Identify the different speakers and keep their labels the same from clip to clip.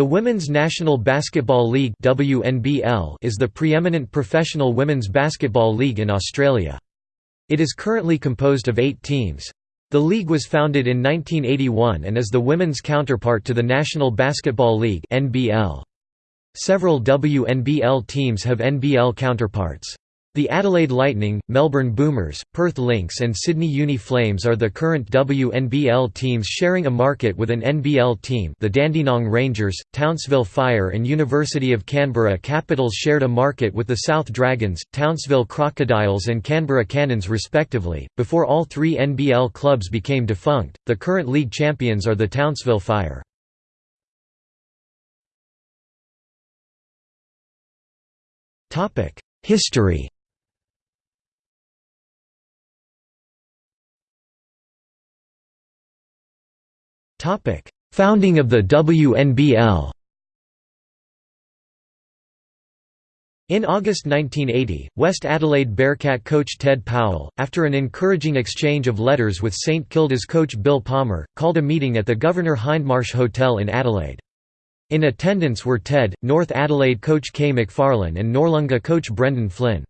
Speaker 1: The Women's National Basketball League WNBL is the preeminent professional women's basketball league in Australia. It is currently composed of eight teams. The league was founded in 1981 and is the women's counterpart to the National Basketball League NBL. Several WNBL teams have NBL counterparts. The Adelaide Lightning, Melbourne Boomers, Perth Lynx and Sydney Uni Flames are the current WNBL teams sharing a market with an NBL team the Dandenong Rangers, Townsville Fire and University of Canberra Capitals shared a market with the South Dragons, Townsville Crocodiles and Canberra Cannons respectively. Before all three NBL clubs became defunct, the current league champions are the Townsville Fire. History Topic: Founding of the WNBL. In August 1980, West Adelaide Bearcat coach Ted Powell, after an encouraging exchange of letters with St Kilda's coach Bill Palmer, called a meeting at the Governor Hindmarsh Hotel in Adelaide. In attendance were Ted, North Adelaide coach Kay McFarlane and Noarlunga coach Brendan Flynn.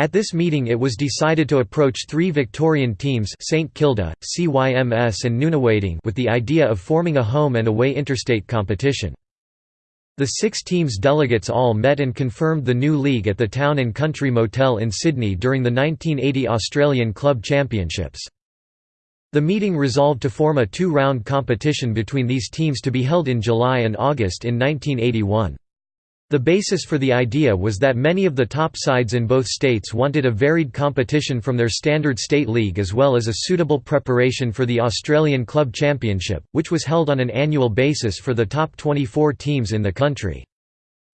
Speaker 1: At this meeting it was decided to approach three Victorian teams St Kilda, CYMS and Nunawading with the idea of forming a home and away interstate competition. The six teams' delegates all met and confirmed the new league at the Town and Country Motel in Sydney during the 1980 Australian Club Championships. The meeting resolved to form a two-round competition between these teams to be held in July and August in 1981. The basis for the idea was that many of the top sides in both states wanted a varied competition from their standard state league as well as a suitable preparation for the Australian Club Championship, which was held on an annual basis for the top 24 teams in the country.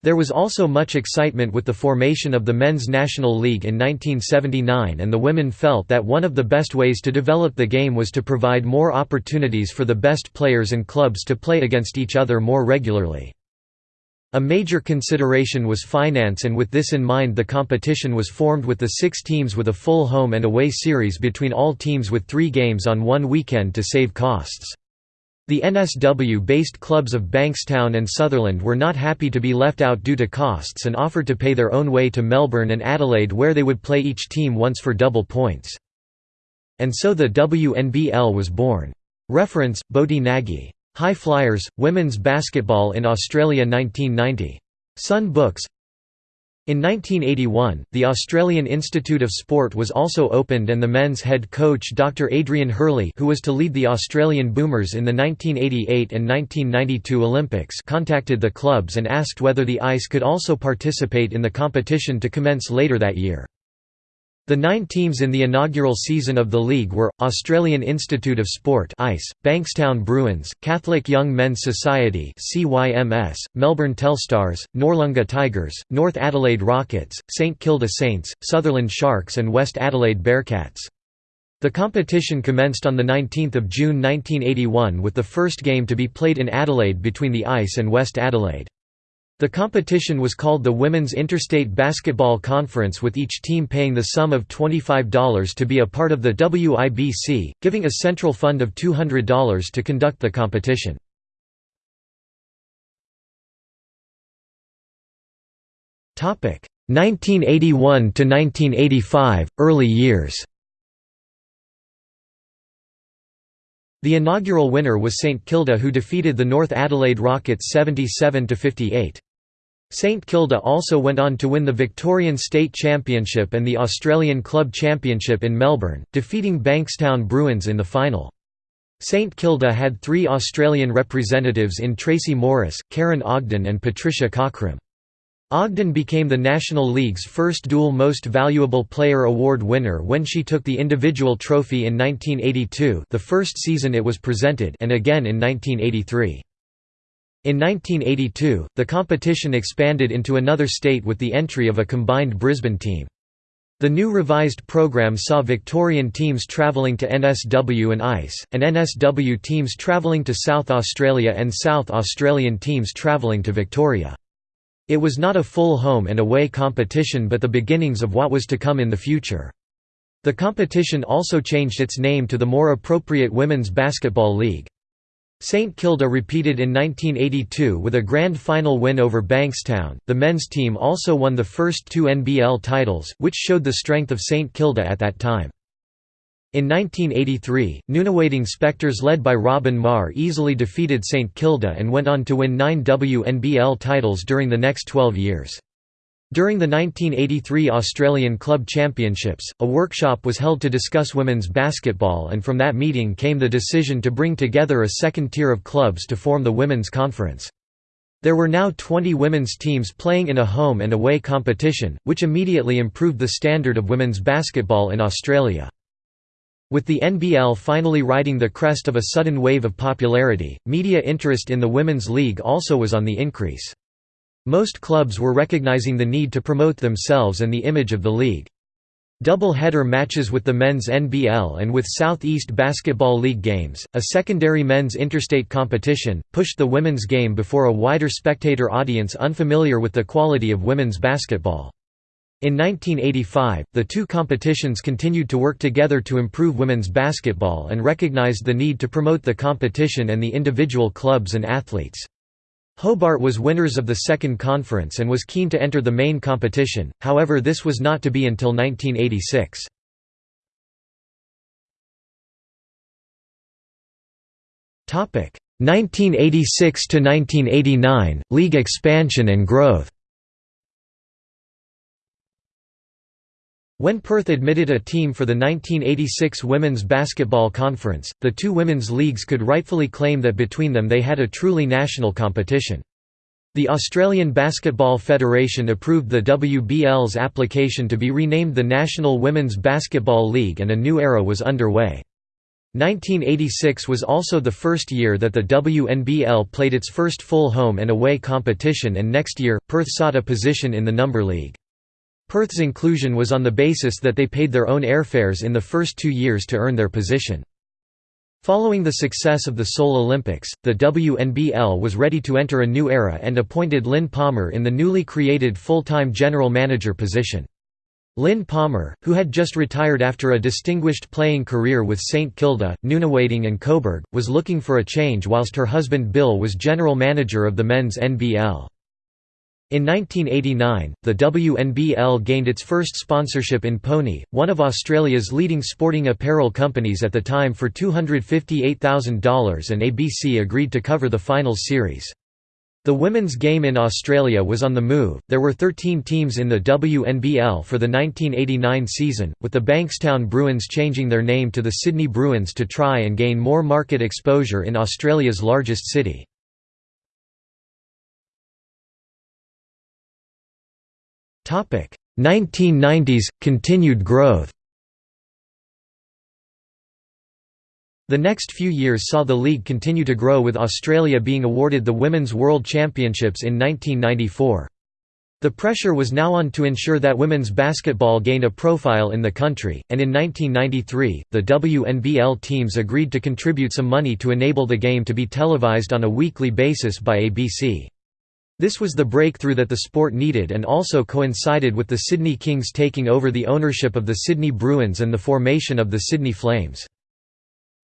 Speaker 1: There was also much excitement with the formation of the Men's National League in 1979 and the women felt that one of the best ways to develop the game was to provide more opportunities for the best players and clubs to play against each other more regularly. A major consideration was finance and with this in mind the competition was formed with the six teams with a full home and away series between all teams with three games on one weekend to save costs. The NSW-based clubs of Bankstown and Sutherland were not happy to be left out due to costs and offered to pay their own way to Melbourne and Adelaide where they would play each team once for double points. And so the WNBL was born. Reference, Bodhi Nagy High Flyers, Women's Basketball in Australia 1990. Sun Books in 1981, the Australian Institute of Sport was also opened and the men's head coach Dr Adrian Hurley who was to lead the Australian Boomers in the 1988 and 1992 Olympics contacted the clubs and asked whether the ICE could also participate in the competition to commence later that year. The nine teams in the inaugural season of the league were, Australian Institute of Sport ICE, Bankstown Bruins, Catholic Young Men's Society CYMS, Melbourne Telstars, Noarlunga Tigers, North Adelaide Rockets, St Kilda Saints, Sutherland Sharks and West Adelaide Bearcats. The competition commenced on 19 June 1981 with the first game to be played in Adelaide between the ICE and West Adelaide. The competition was called the Women's Interstate Basketball Conference with each team paying the sum of $25 to be a part of the WIBC, giving a central fund of $200 to conduct the competition. Topic 1981 to 1985 early years. The inaugural winner was St Kilda who defeated the North Adelaide Rockets 77 to 58. St Kilda also went on to win the Victorian State Championship and the Australian Club Championship in Melbourne, defeating Bankstown Bruins in the final. St Kilda had three Australian representatives in Tracy Morris, Karen Ogden and Patricia Cockram. Ogden became the National League's first dual Most Valuable Player award winner when she took the individual trophy in 1982 the first season it was presented and again in 1983. In 1982, the competition expanded into another state with the entry of a combined Brisbane team. The new revised program saw Victorian teams travelling to NSW and ICE, and NSW teams travelling to South Australia and South Australian teams travelling to Victoria. It was not a full home and away competition but the beginnings of what was to come in the future. The competition also changed its name to the more appropriate Women's Basketball League. St Kilda repeated in 1982 with a grand final win over Bankstown. The men's team also won the first two NBL titles, which showed the strength of St Kilda at that time. In 1983, Nunawading Spectres led by Robyn Maher easily defeated St Kilda and went on to win nine WNBL titles during the next 12 years. During the 1983 Australian Club Championships, a workshop was held to discuss women's basketball and from that meeting came the decision to bring together a second tier of clubs to form the Women's Conference. There were now 20 women's teams playing in a home and away competition, which immediately improved the standard of women's basketball in Australia. With the NBL finally riding the crest of a sudden wave of popularity, media interest in the Women's League also was on the increase. Most clubs were recognizing the need to promote themselves and the image of the league. Double-header matches with the men's NBL and with Southeast Basketball League games, a secondary men's interstate competition, pushed the women's game before a wider spectator audience unfamiliar with the quality of women's basketball. In 1985, the two competitions continued to work together to improve women's basketball and recognized the need to promote the competition and the individual clubs and athletes. Hobart was winners of the second conference and was keen to enter the main competition, however this was not to be until 1986. Topic 1986 to 1989 League expansion and growth. When Perth admitted a team for the 1986 Women's Basketball Conference, the two women's leagues could rightfully claim that between them they had a truly national competition. The Australian Basketball Federation approved the WBL's application to be renamed the National Women's Basketball League and a new era was underway. 1986 was also the first year that the WNBL played its first full home and away competition and next year, Perth sought a position in the Number League. Perth's inclusion was on the basis that they paid their own airfares in the first two years to earn their position. Following the success of the Seoul Olympics, the WNBL was ready to enter a new era and appointed Lynn Palmer in the newly created full-time general manager position. Lynn Palmer, who had just retired after a distinguished playing career with St Kilda, Nunawading and Coburg, was looking for a change whilst her husband Bill was general manager of the men's NBL. In 1989, the WNBL gained its first sponsorship in Pony, one of Australia's leading sporting apparel companies at the time for $258,000 and ABC agreed to cover the finals series. The women's game in Australia was on the move. There were 13 teams in the WNBL for the 1989 season, with the Bankstown Bruins changing their name to the Sydney Bruins to try and gain more market exposure in Australia's largest city. 1990s – Continued growth The next few years saw the league continue to grow with Australia being awarded the Women's World Championships in 1994. The pressure was now on to ensure that women's basketball gained a profile in the country, and in 1993, the WNBL teams agreed to contribute some money to enable the game to be televised on a weekly basis by ABC. This was the breakthrough that the sport needed and also coincided with the Sydney Kings taking over the ownership of the Sydney Bruins and the formation of the Sydney Flames.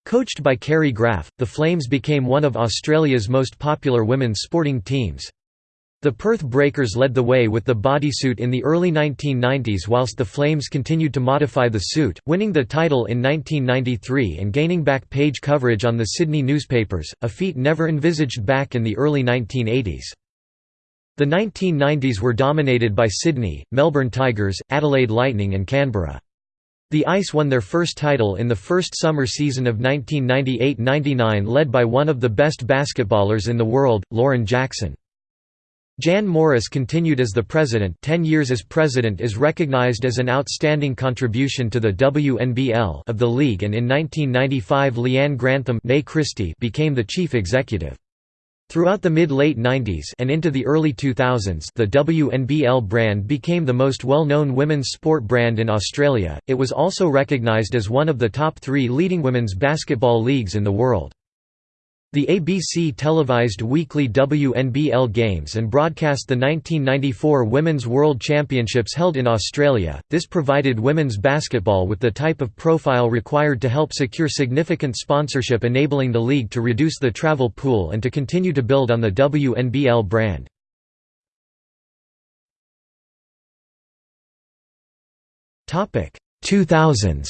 Speaker 1: Coached by Carrie Graf, the Flames became one of Australia's most popular women's sporting teams. The Perth Breakers led the way with the bodysuit in the early 1990s whilst the Flames continued to modify the suit, winning the title in 1993 and gaining back page coverage on the Sydney newspapers, a feat never envisaged back in the early 1980s. The 1990s were dominated by Sydney, Melbourne Tigers, Adelaide Lightning and Canberra. The Ice won their first title in the first summer season of 1998–99 led by one of the best basketballers in the world, Lauren Jackson. Jan Morris continued as the president 10 years as president is recognized as an outstanding contribution to the WNBL of the league and in 1995 Leanne Grantham became the chief executive. Throughout the mid-late 90s and into the early 2000s the WNBL brand became the most well-known women's sport brand in Australia, it was also recognised as one of the top three leading women's basketball leagues in the world. The ABC televised weekly WNBL games and broadcast the 1994 Women's World Championships held in Australia. This provided women's basketball with the type of profile required to help secure significant sponsorship, enabling the league to reduce the travel pool and to continue to build on the WNBL brand. Topic 2000s.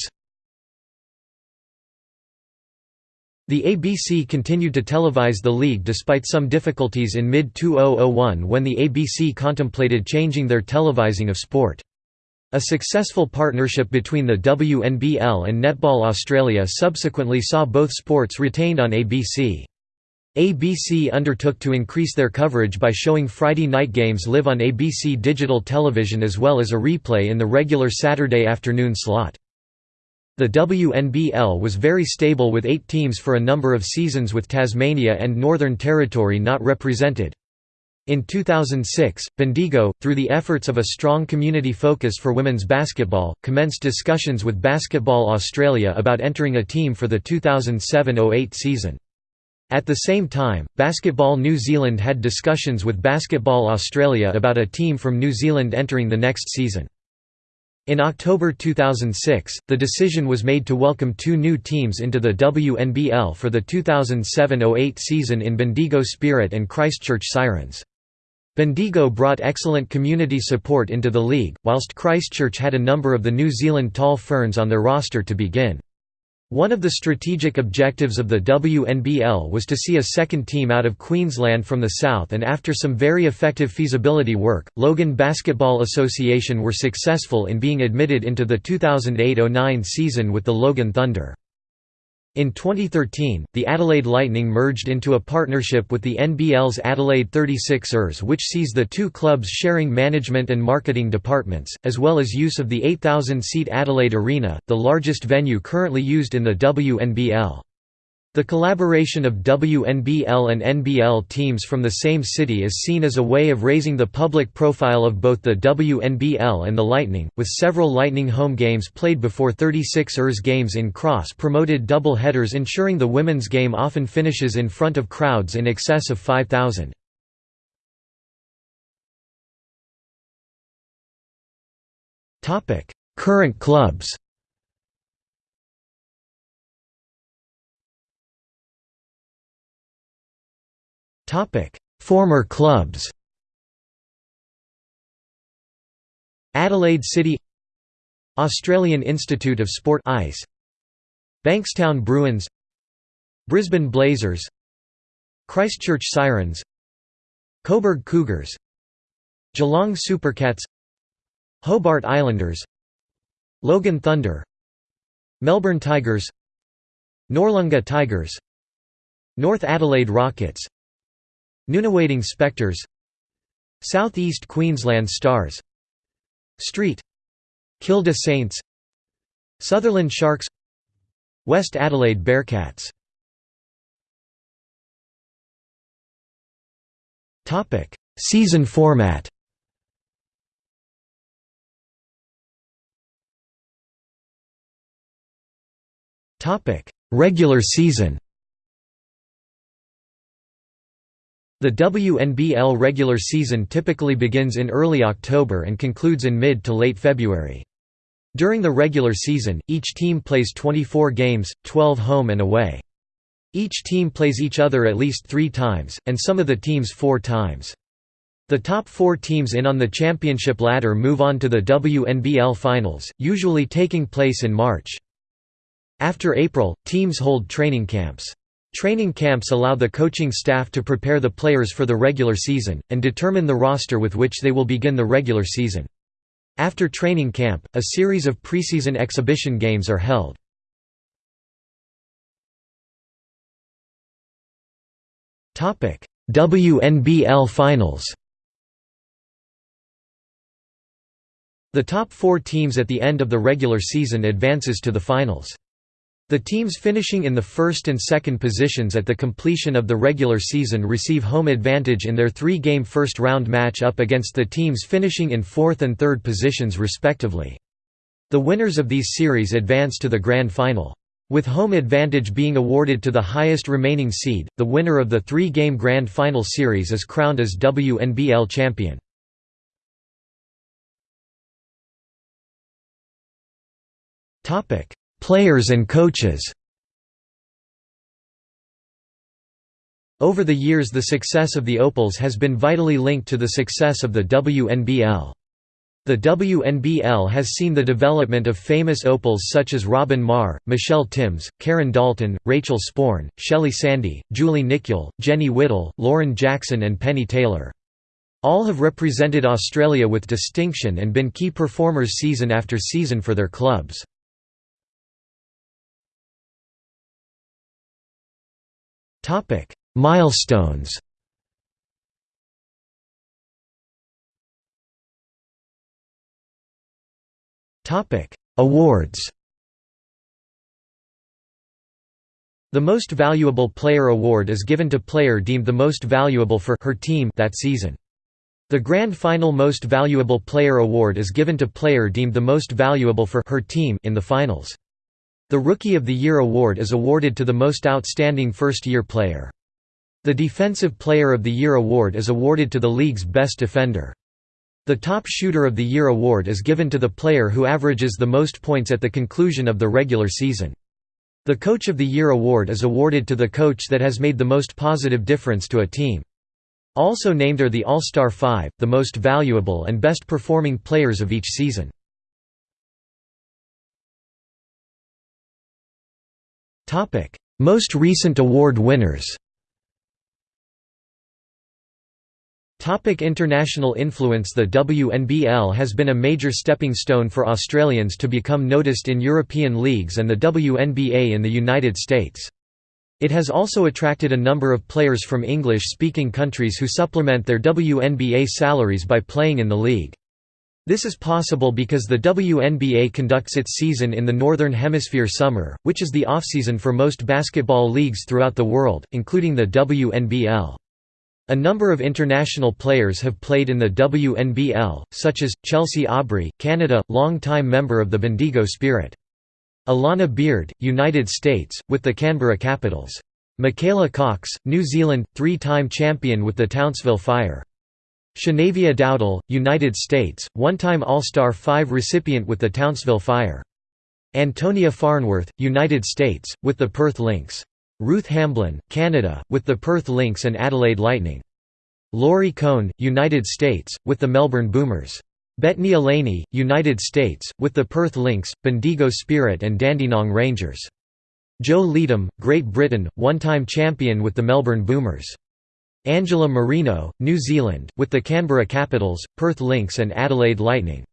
Speaker 1: The ABC continued to televise the league despite some difficulties in mid-2001 when the ABC contemplated changing their televising of sport. A successful partnership between the WNBL and Netball Australia subsequently saw both sports retained on ABC. ABC undertook to increase their coverage by showing Friday night games live on ABC digital television as well as a replay in the regular Saturday afternoon slot. The WNBL was very stable with eight teams for a number of seasons with Tasmania and Northern Territory not represented. In 2006, Bendigo, through the efforts of a strong community focus for women's basketball, commenced discussions with Basketball Australia about entering a team for the 2007–08 season. At the same time, Basketball New Zealand had discussions with Basketball Australia about a team from New Zealand entering the next season. In October 2006, the decision was made to welcome two new teams into the WNBL for the 2007–08 season in Bendigo Spirit and Christchurch Sirens. Bendigo brought excellent community support into the league, whilst Christchurch had a number of the New Zealand Tall Ferns on their roster to begin. One of the strategic objectives of the WNBL was to see a second team out of Queensland from the south and after some very effective feasibility work, Logan Basketball Association were successful in being admitted into the 2008–09 season with the Logan Thunder. In 2013, the Adelaide Lightning merged into a partnership with the NBL's Adelaide 36ers which sees the two clubs sharing management and marketing departments, as well as use of the 8,000-seat Adelaide Arena, the largest venue currently used in the WNBL. The collaboration of WNBL and NBL teams from the same city is seen as a way of raising the public profile of both the WNBL and the Lightning, with several Lightning home games played before 36ers games in cross-promoted double headers ensuring the women's game often finishes in front of crowds in excess of 5,000. Current clubs Former clubs Adelaide City Australian Institute of Sport ICE Bankstown Bruins Brisbane Blazers Christchurch Sirens Coburg Cougars Geelong Supercats Hobart Islanders Logan Thunder Melbourne Tigers Noarlunga Tigers North Adelaide Rockets Nunawading Spectres Southeast Queensland Stars. Street. Kilda Saints. Sutherland Sharks. West Adelaide Bearcats. Season format. Regular season The WNBL regular season typically begins in early October and concludes in mid to late February. During the regular season, each team plays 24 games, 12 home and away. Each team plays each other at least three times, and some of the teams four times. The top four teams in on the championship ladder move on to the WNBL Finals, usually taking place in March. After April, teams hold training camps. Training camps allow the coaching staff to prepare the players for the regular season, and determine the roster with which they will begin the regular season. After training camp, a series of preseason exhibition games are held. WNBL Finals The top four teams at the end of the regular season advances to the finals. The teams finishing in the first and second positions at the completion of the regular season receive home advantage in their three-game first-round match up against the teams finishing in fourth and third positions respectively. The winners of these series advance to the grand final. With home advantage being awarded to the highest remaining seed, the winner of the three-game Grand Final series is crowned as WNBL champion. Players and coaches Over the years the success of the Opals has been vitally linked to the success of the WNBL. The WNBL has seen the development of famous opals such as Robyn Maher, Michelle Timms, Karen Dalton, Rachael Sporn, Shelley Sandie, Julie Nykiel, Jenny Whittle, Lauren Jackson and Penny Taylor. All have represented Australia with distinction and been key performers season after season for their clubs. Milestones Topic: Awards. The Most Valuable Player award is given to player deemed the most valuable for her team that season. The Grand Final Most Valuable Player award is given to player deemed the most valuable for her team in the finals. The Rookie of the Year award is awarded to the most outstanding first-year player. The Defensive Player of the Year award is awarded to the league's best defender. The Top Shooter of the Year award is given to the player who averages the most points at the conclusion of the regular season. The Coach of the Year award is awarded to the coach that has made the most positive difference to a team. Also named are the All-Star Five, the most valuable and best performing players of each season. Most recent award winners Topic international influence The WNBL has been a major stepping stone for Australians to become noticed in European leagues and the WNBA in the United States. It has also attracted a number of players from English-speaking countries who supplement their WNBA salaries by playing in the league. This is possible because the WNBA conducts its season in the Northern Hemisphere summer, which is the off-season for most basketball leagues throughout the world, including the WNBL. A number of international players have played in the WNBL, such as, Chelsea Aubry, Canada, long-time member of the Bendigo Spirit. Alana Beard, United States, with the Canberra Capitals. Micaela Cocks, New Zealand, three-time champion with the Townsville Fire. Shanavia Dowdell, United States, one-time All-Star 5 recipient with the Townsville Fire. Antonia Farnworth, United States, with the Perth Lynx. Ruth Hamblin, Canada, with the Perth Lynx and Adelaide Lightning. Laurie Cohn, United States, with the Melbourne Boomers. Bettany Alaney, United States, with the Perth Lynx, Bendigo Spirit and Dandenong Rangers. Jo Leedham, Great Britain, one-time champion with the Melbourne Boomers. Angela Marino, New Zealand, with the Canberra Capitals, Perth Lynx and Adelaide Lightning.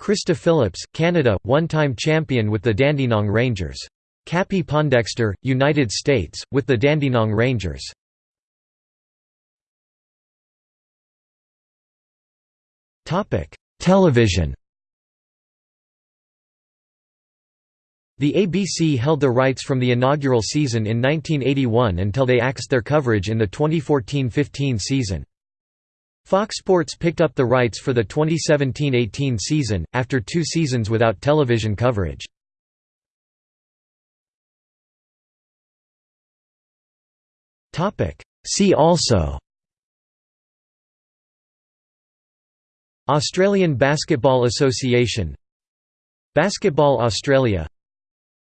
Speaker 1: Krista Phillips, Canada, one-time champion with the Dandenong Rangers. Cappie Pondexter, United States, with the Dandenong Rangers. Television The ABC held the rights from the inaugural season in 1981 until they axed their coverage in the 2014–15 season. Fox Sports picked up the rights for the 2017–18 season, after two seasons without television coverage. See also Australian Basketball Association Basketball Australia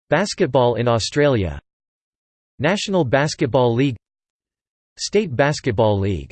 Speaker 1: Basketball in Australia. National Basketball League. State Basketball League